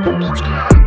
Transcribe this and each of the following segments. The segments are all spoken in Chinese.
Music.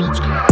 Let's go.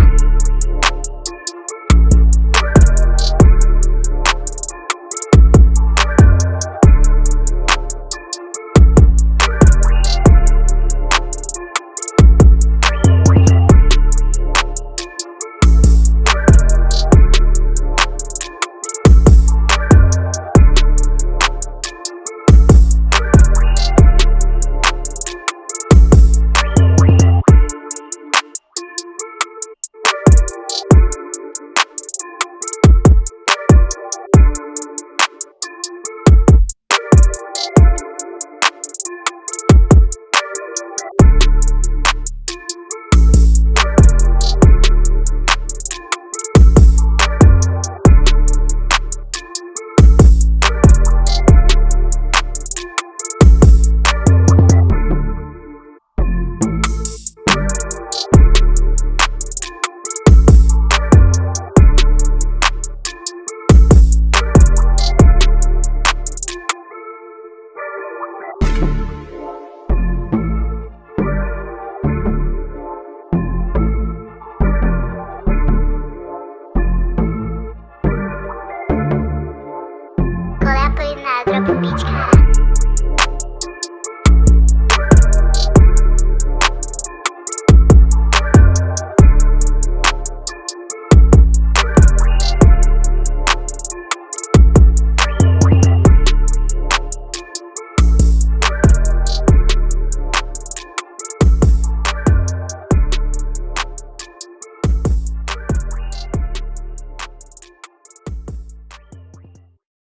Lutzke.